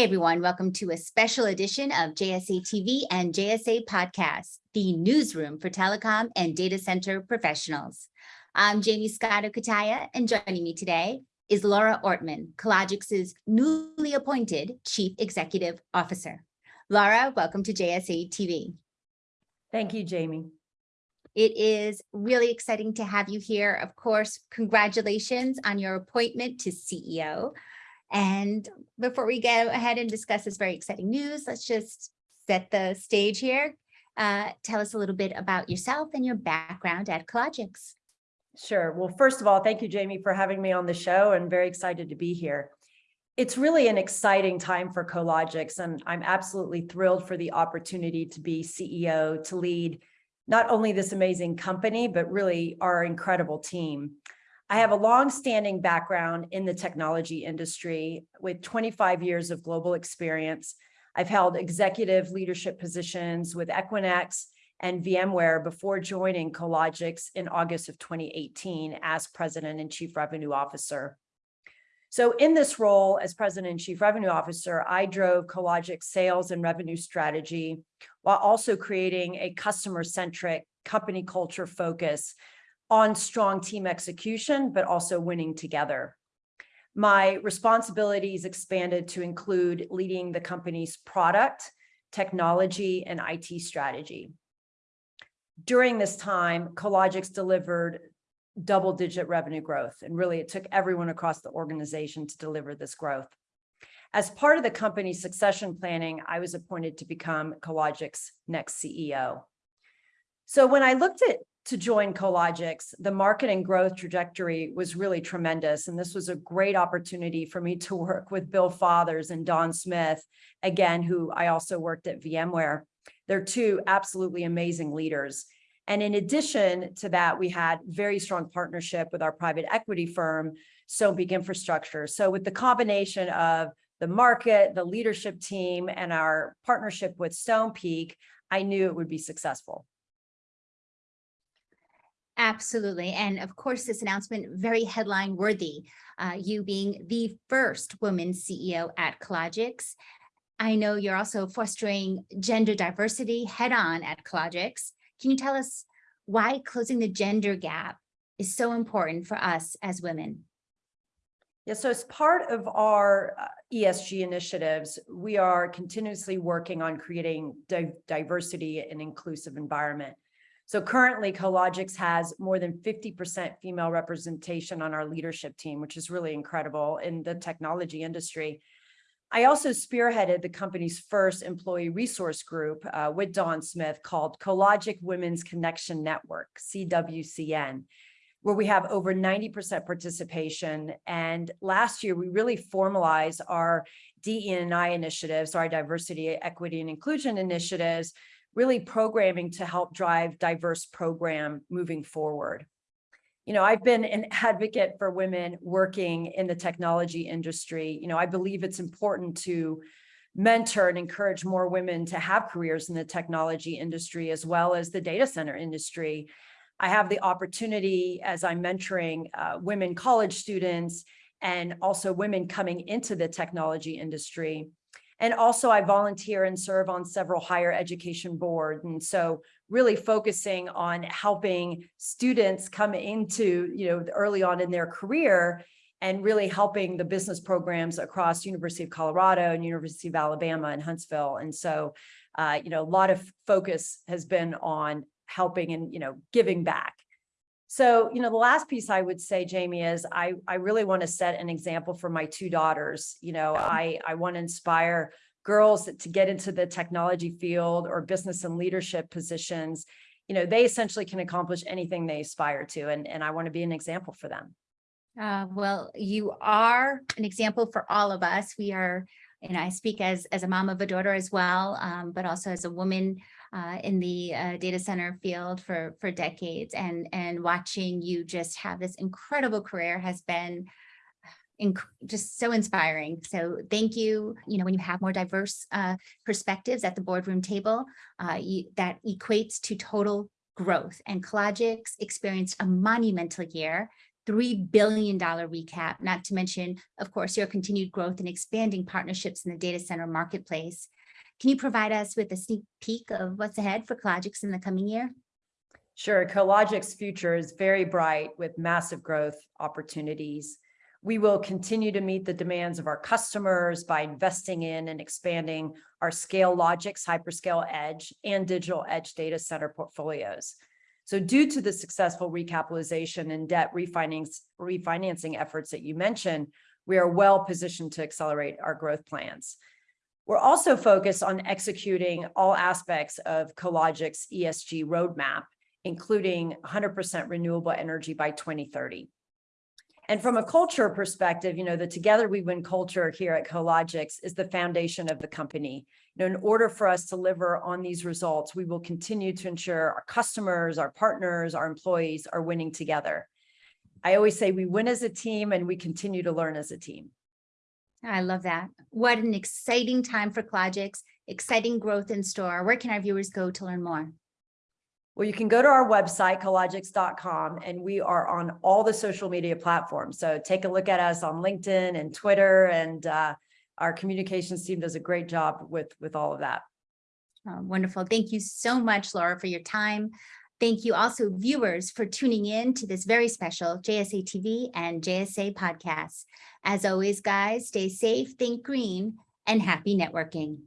Hey everyone, welcome to a special edition of JSA TV and JSA Podcast, the newsroom for telecom and data center professionals. I'm Jaymie Scotto Cutaia, and joining me today is Laura Ortman, Cologix's newly appointed Chief Executive Officer. Laura, welcome to JSA TV. Thank you, Jaymie. It is really exciting to have you here. Of course, congratulations on your appointment to CEO. And before we go ahead and discuss this very exciting news, let's just set the stage here. Uh, tell us a little bit about yourself and your background at Cologix. Sure. Well, first of all, thank you, Jaymie, for having me on the show and very excited to be here. It's really an exciting time for Cologix, and I'm absolutely thrilled for the opportunity to be CEO, to lead not only this amazing company, but really our incredible team. I have a long-standing background in the technology industry with 25 years of global experience. I've held executive leadership positions with Equinix and VMware before joining Cologix in August of 2018 as President and Chief Revenue Officer. So in this role as President and Chief Revenue Officer, I drove Cologix sales and revenue strategy while also creating a customer-centric company culture focus on strong team execution, but also winning together. My responsibilities expanded to include leading the company's product, technology, and IT strategy. During this time, Cologix delivered double-digit revenue growth, and really it took everyone across the organization to deliver this growth. As part of the company's succession planning, I was appointed to become Cologix next CEO. So when I looked at to join Cologix, the market and growth trajectory was really tremendous. And this was a great opportunity for me to work with Bill Fathers and Dawn Smith, again, who I also worked at VMware. They're two absolutely amazing leaders. And in addition to that, we had very strong partnership with our private equity firm, Stonepeak Infrastructure. So with the combination of the market, the leadership team, and our partnership with Stonepeak, I knew it would be successful. Absolutely. And of course, this announcement very headline worthy, uh, you being the first woman CEO at Cologix. I know you're also fostering gender diversity head on at Cologix. Can you tell us why closing the gender gap is so important for us as women? Yeah, so as part of our uh, ESG initiatives, we are continuously working on creating di diversity and inclusive environment. So currently Cologix has more than 50% female representation on our leadership team, which is really incredible in the technology industry. I also spearheaded the company's first employee resource group uh, with Dawn Smith called Cologix Women's Connection Network, CWCN, where we have over 90% participation. And last year, we really formalized our DE&I initiatives, our diversity, equity, and inclusion initiatives really programming to help drive diverse program moving forward. You know, I've been an advocate for women working in the technology industry. You know, I believe it's important to mentor and encourage more women to have careers in the technology industry as well as the data center industry. I have the opportunity as I'm mentoring uh, women college students and also women coming into the technology industry and also I volunteer and serve on several higher education boards. And so really focusing on helping students come into, you know, early on in their career and really helping the business programs across University of Colorado and University of Alabama and Huntsville. And so, uh, you know, a lot of focus has been on helping and, you know, giving back. So, you know, the last piece I would say, Jaymie, is I, I really want to set an example for my two daughters. You know, I, I want to inspire girls to get into the technology field or business and leadership positions. You know, they essentially can accomplish anything they aspire to. And, and I want to be an example for them. Uh, well, you are an example for all of us. We are, and I speak as, as a mom of a daughter as well, um, but also as a woman uh, in the uh, data center field for, for decades and, and watching you just have this incredible career has been just so inspiring. So thank you. You know, when you have more diverse uh, perspectives at the boardroom table, uh, you, that equates to total growth and Cologix experienced a monumental year $3 billion recap, not to mention, of course, your continued growth and expanding partnerships in the data center marketplace. Can you provide us with a sneak peek of what's ahead for Cologix in the coming year? Sure, Cologix future is very bright with massive growth opportunities. We will continue to meet the demands of our customers by investing in and expanding our Scale Logix hyperscale edge and digital edge data center portfolios. So due to the successful recapitalization and debt refinancing efforts that you mentioned, we are well positioned to accelerate our growth plans. We're also focused on executing all aspects of Cologix ESG roadmap, including 100% renewable energy by 2030. And from a culture perspective, you know, the Together We Win culture here at Cologix is the foundation of the company. You know, in order for us to deliver on these results, we will continue to ensure our customers, our partners, our employees are winning together. I always say we win as a team and we continue to learn as a team. I love that. What an exciting time for Cologix, exciting growth in store. Where can our viewers go to learn more? Well, you can go to our website, cologix.com, and we are on all the social media platforms. So take a look at us on LinkedIn and Twitter, and uh, our communications team does a great job with, with all of that. Oh, wonderful. Thank you so much, Laura, for your time. Thank you also viewers for tuning in to this very special JSA TV and JSA podcast. As always, guys, stay safe, think green, and happy networking.